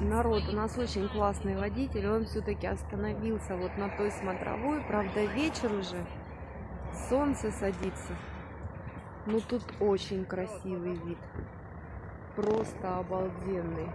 Народ, у нас очень классный водитель, он все-таки остановился вот на той смотровой, правда вечер уже, солнце садится. Ну тут очень красивый вид, просто обалденный.